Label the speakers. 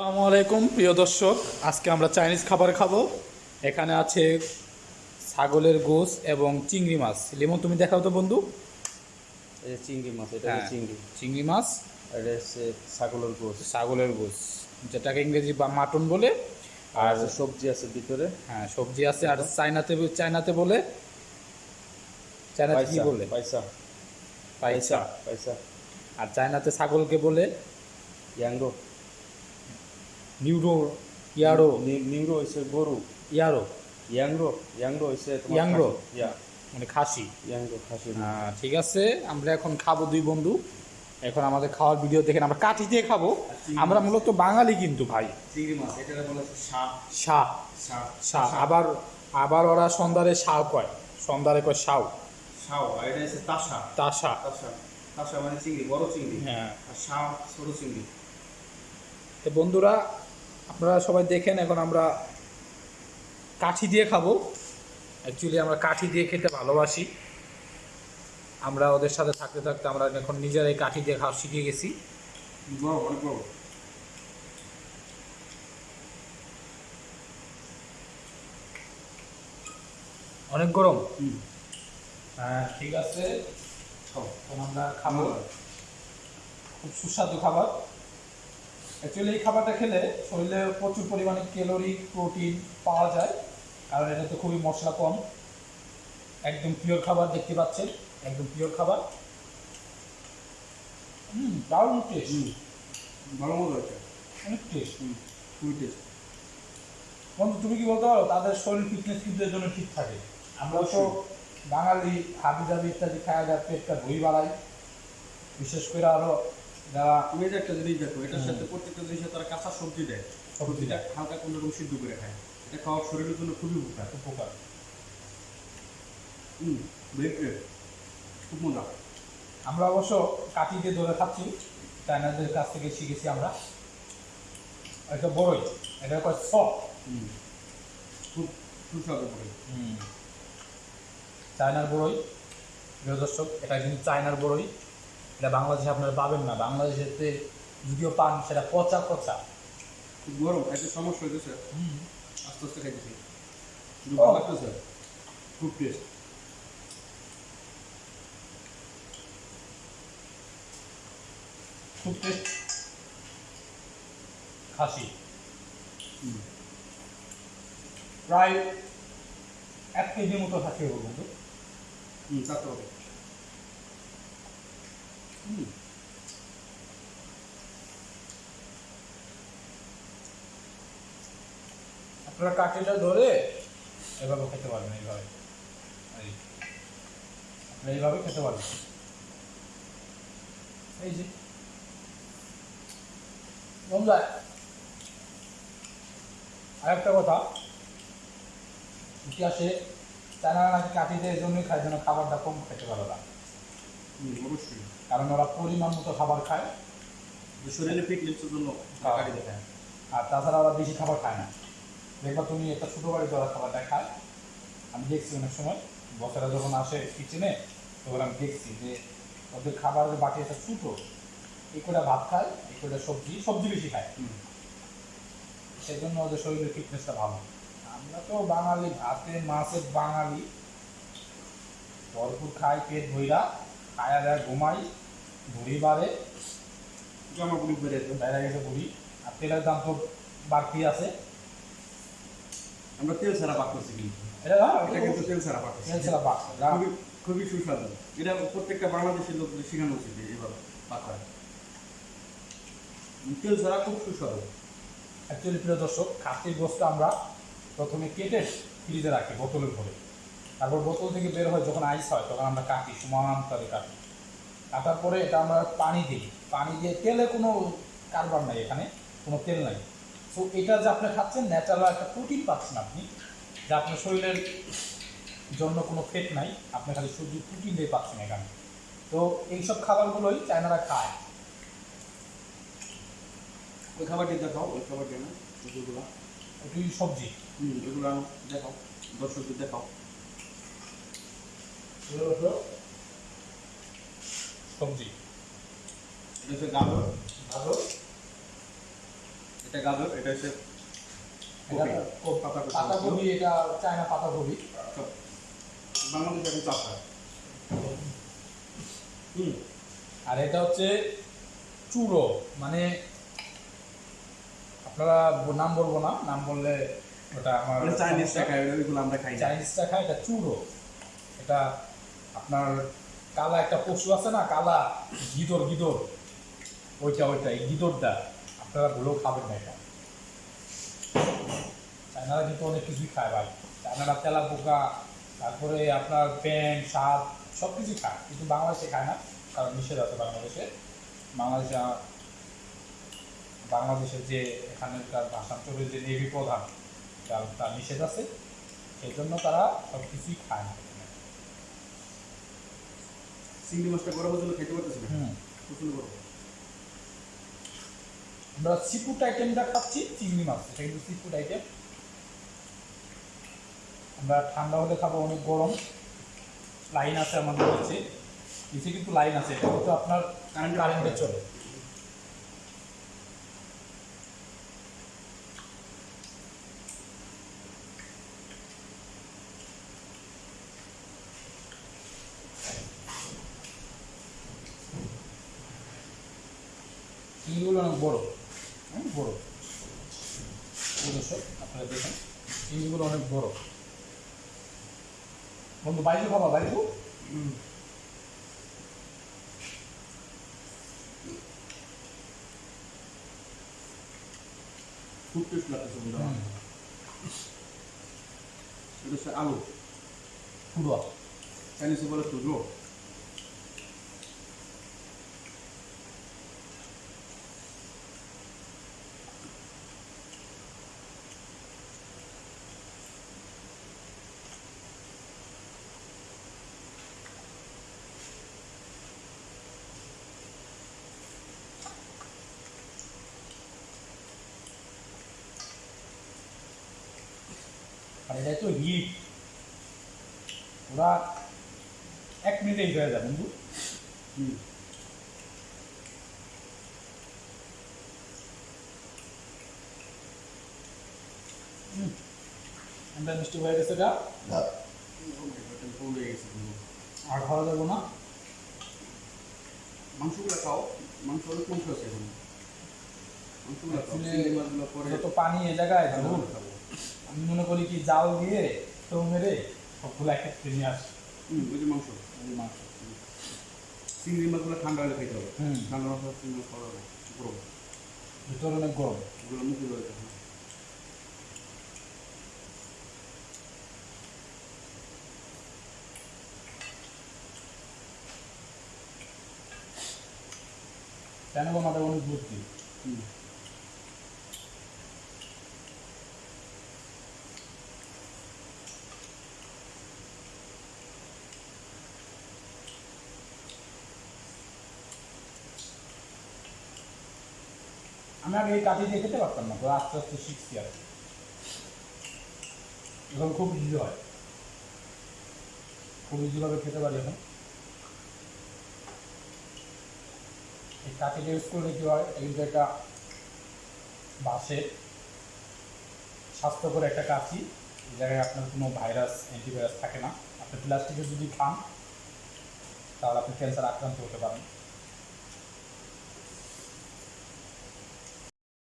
Speaker 1: আসসালামু আলাইকুম প্রিয় দর্শক। আজকে আমরা চাইনিজ খাবার খাব। এখানে আছে ছাগলের গোস এবং চিংড়ি মাছ। লিমন তুমি দেখাও তো বন্ধু।
Speaker 2: চিংড়ি মাছ এটা
Speaker 1: হ্যাঁ।
Speaker 2: চিংড়ি।
Speaker 1: চিংড়ি মাছ।
Speaker 2: এটা হচ্ছে ছাগলের গোস
Speaker 1: ছাগলের গোস যেটাকে ইংরেজি বা মাটন বলে।
Speaker 2: আর সবজি আছে ভিতরে।
Speaker 1: হ্যাঁ সবজি আছে। আর চাইনাতে চাইনাতে বলে? চাইনাতে কি বলে?
Speaker 2: পয়সা
Speaker 1: পাইসা।
Speaker 2: পয়সা
Speaker 1: আর চাইনাতে ছাগলকে বলে?
Speaker 2: ইয়াংরো।
Speaker 1: নিউরো ইয়ারো
Speaker 2: নি- নিংরো হচ্ছে গরু
Speaker 1: ইয়ারো
Speaker 2: ইয়াংরো ইয়াংরো তোমার
Speaker 1: ইয়াংরো?
Speaker 2: ইয়া
Speaker 1: মানে খাসি।
Speaker 2: ইয়াংরো খাসি
Speaker 1: ঠিক আছে আমরা এখন খাব দুই বন্ধু। এখন আমাদের খাওয়ার ভিডিও দেখেন আমরা কাঠি দিয়ে খাব। আমরা মূলত বাঙালি কিন্তু ভাই। শাহ শাহ আবার আবার ওরা সন্ধ্যারে শাও কয়। সন্ধ্যারে কয় শাও
Speaker 2: শাও এটা হচ্ছে তাসা।
Speaker 1: তাসা।
Speaker 2: তাসা। মানে চিংড়ি বড় চিংড়ি।
Speaker 1: হ্যাঁ।
Speaker 2: ছোট চিংড়ি।
Speaker 1: বন্ধুরা আপনারা সবাই দেখেন এখন আমরা কাঠি দিয়ে খাব। অ্যাকচুয়ালি আমরা কাঠি দিয়ে খেতে ভালোবাসি। আমরা ওদের সাথে থাকতে থাকতে আমরা এখন নিজেরাই কাঠি দিয়ে খাওয়া শিখে গেছি।
Speaker 2: অনেক
Speaker 1: গরম? হ্যাঁ ঠিক আছে। আমরা খাব। খুব সুস্বাদু খাবার। অ্যাকচুয়ালি এই খাবারটা খেলে শরীরে প্রচুর পরিমাণে ক্যালোরি প্রোটিন পাওয়া যায়। কারণ এটাতে খুবই মশলা কম। একদম পিওর খাবার দেখতে পাচ্ছেন। একদম পিওর খাবার। হুম দারুণ টেস্ট
Speaker 2: হুম। ভালো মতো আছে
Speaker 1: অনেক টেস্ট
Speaker 2: হুম খুবই টেস্ট
Speaker 1: বন্ধু তুমি কি বলতে পারো? তাদের শরীর ফিটনেস কিন্তু এর জন্য ঠিক থাকে। আমরা তো বাঙালি হাবি জাবি ইত্যাদি খাওয়া যায় পেটটা ভুই বাড়াই বিশেষ করে আরও
Speaker 2: তুমি যে একটা জিনিস দেখো এটার সাথে প্রত্যেকটা জিনিসে তারা কাঁচা সবজি দেয়। সবজিটা হালকা কোনো রকম সিদ্ধ করে খায়। এটা খাওয়া শরীরের জন্য খুবই উপকার।
Speaker 1: উপকার।
Speaker 2: হুম খুব মজা।
Speaker 1: আমরা অবশ্য কাঠি দিয়ে ধরে খাচ্ছি চাইনাদের কাছ থেকে শিখেছি আমরা। এটা বড়ই এটা কয় সফট।
Speaker 2: খুব সুস্বাদু করে
Speaker 1: চায়নার বড়ই। প্রিয় দর্শক এটা কিন্তু চায়নার বড়ই। এটা বাংলাদেশে আপনারা পাবেন না। বাংলাদেশেতে যদিও পান সেটা পচা পচা।
Speaker 2: গরম খাইতে সমস্যা হইতেছে। আস্তে আস্তে খাইতেছি। ভালো লাগতেছে। খুব টেস্ট
Speaker 1: খুব টেস্ট খাসি। প্রায় এক কেজির মতো খাসি হবে কিন্তু
Speaker 2: হুম চারটে
Speaker 1: আপনারা কাঠিটা ধরে এভাবে খেতে পারবেন, এইভাবে। এই, আপনারা এইভাবে খেতে পারবেন। এই যে, বন্ধুরা, আরেকটা কথা, ইতিহাসে তারা কাঠিতে এই জন্যই খায় যেন খাবারটা কম খেতে পারে না
Speaker 2: অবশ্যই
Speaker 1: কারণ ওরা পরিমাণ মতো খাবার খায়।
Speaker 2: শরীরে ফিটনেসের জন্য কাটি দেয়।
Speaker 1: হ্যাঁ। আর তাছাড়া ওরা বেশি খাবার খায় না। দেখবা তুমি একটা ছোটো বাড়ি ওরা খাবারটা খায়। আমি দেখছি অনেক সময় বছরা যখন আসে কিচেনে তখন আমি দেখছি যে ওদের খাবারের বাটি একটা ছোটো এই কটা ভাত খায় এই কটা সবজি সবজি বেশি খায়। সেই জন্য ওদের শরীরের ফিটনেসটা ভালো। আমরা তো বাঙালি ভাতে মাছের বাঙালি। ভরপুর খাই পেট ভইরা। খায়া দেয় ঘুমাই ভুড়ি বাড়ে
Speaker 2: জামা পুরি বেড়ে
Speaker 1: বাইরে গেছে ভুড়ি আর তেলের দাম তো বাড়তি আছে।
Speaker 2: আমরা তেল ছাড়া পাক করছি কিন্তু
Speaker 1: এটা
Speaker 2: এটা কিন্তু তেল ছাড়া পাক
Speaker 1: তেল ছাড়া পাক।
Speaker 2: খুবই খুবই সুস্বাদু। এটা প্রত্যেকটা বাংলাদেশের লোকদের শেখানো উচিত যে এভাবে পাক করা। তেল ছাড়া খুব সুস্বাদু।
Speaker 1: অ্যাকচুয়ালি প্রিয় দর্শক খাসির গোস্ত আমরা প্রথমে কেটে ফ্রিজে রাখি বোতলের ভরে তারপর বোতল থেকে বের হয় যখন আইস হয় তখন আমরা কাটি সমান করে কাটি কাটার পরে এটা আমরা পানি দিই। পানি দিয়ে তেলে কোনো কারবার নাই এখানে কোনো তেল নাই। সো এটা যে আপনি খাচ্ছেন ন্যাচারাল একটা প্রোটিন পাচ্ছেন আপনি যা আপনার শরীরের জন্য কোনো ফেট নাই আপনি খালি শুধু প্রোটিন দিয়ে পাচ্ছেন এখানে। তো এইসব খাবারগুলোই চায়নারা খায়।
Speaker 2: ওই খাবারটি দেখাও ওই খাবারটি না
Speaker 1: সবজি।
Speaker 2: হুম আনো দেখাও দর্শকদের দেখাও।
Speaker 1: সবজি।
Speaker 2: এটা হচ্ছে গাজর। এটা গাজর এটা হচ্ছে পাতাকপি।
Speaker 1: এটা চায়না পাতাকপি।
Speaker 2: সব বাংলাদেশে এখন চাষ হয়। হুম।
Speaker 1: আর এটা হচ্ছে চুড়ো মানে আপনারা নাম বলব না নাম বললে ওটা আমার
Speaker 2: চাইনিজটা চাইনিজ
Speaker 1: সমস্যা।
Speaker 2: ওইগুলো আমরা খাই
Speaker 1: চাইনিজটা খায় এটা চুড়ো এটা আপনার কালা একটা পশু আছে না, কালা, গিদর গিদর, ওইটা ওইটা, এই গিদরটা, আপনারা ভুলেও খাবেন না এটা। চায়নারা কিন্তু অনেক কিছুই খায় ভাই। চায়নারা তেলা পোকা তারপরে আপনার প্যান সাপ সব কিছুই খায়, কিন্তু বাংলাদেশে খায় না, কারণ নিষেধ আছে বাংলাদেশে। বাংলাদেশে বাংলাদেশের যে এখানকার ভাষান্তরের যে নেভি প্রধান, তার নিষেধ আছে, সেই জন্য তারা সব কিছুই খায় না।
Speaker 2: চিংড়ি মাছটা হয়েছিল খেতে পারতেছি না। প্রচুর
Speaker 1: আমরা সিফুড আইটেমটা খাচ্ছি চিংড়ি মাছ। এটা কিন্তু সিফুড আইটেম আমরা ঠান্ডা হলে খাব অনেক গরম। লাইন আছে আমাদের কাছে। নিচে কিন্তু লাইন আছে। এটা কিন্তু আপনার
Speaker 2: কারেন্ট
Speaker 1: কারেন্টে চলে। চিংড়িগুলো অনেক বড়। হ্যাঁ বড়। দর্শক আপনারা দেখেন চিংড়িগুলো অনেক বড়। বন্ধু বাইজু খাবা বাইজু।
Speaker 2: হুম। খুব টেস্ট লাগতেছে বন্ধু। এটা হচ্ছে আলু।
Speaker 1: পুরো
Speaker 2: চাইনিজে বলে তুজো
Speaker 1: আর এটা তো হিট। ওরা এক মিনিটেই হয়ে যায় বন্ধু।
Speaker 2: হুম।
Speaker 1: আমরা মিষ্টি হয়ে গেছে
Speaker 2: গেছে বন্ধু
Speaker 1: আর খাওয়া যাব না।
Speaker 2: মাংসগুলো খাও। মাংস অনেক কমছে আছে এখন। মাংসগুলো খাও।
Speaker 1: যত পানি এ জায়গায়
Speaker 2: ঠান্ডা
Speaker 1: ধুর,
Speaker 2: করে খাব
Speaker 1: আমি মনে করি কি জাল দিয়ে তো মেরে সবগুলো একত্রে নিয়ে আসি।
Speaker 2: ওই যে মাংস
Speaker 1: এই মাংস।
Speaker 2: চিংড়ি মাছগুলো ঠান্ডা হলে খাইতে হবে। ঠান্ডা মাছ চিংড়ি খাওয়া যাবে গরম।
Speaker 1: ভিতরে অনেক গরম।
Speaker 2: ওগুলো মুখে ধরে
Speaker 1: কেন মাথায় অনেক বুদ্ধি?
Speaker 2: হুম।
Speaker 1: আমি আগে এই কাঠি দিয়ে খেতে পারতাম না তো আস্তে আস্তে শিখছি আর। এখন খুব ইজি হয়। খুব ইজিভাবে খেতে পারি এখন। এই কাঠিটা ইউজ করলে কী হয় কিন্তু একটা বাঁশের স্বাস্থ্যকর একটা কাঠি, এই জায়গায় আপনার কোনো ভাইরাস অ্যান্টিভাইরাস থাকে না। আপনি প্লাস্টিকের যদি খান, তাহলে আপনি ক্যান্সার আক্রান্ত হতে পারেন।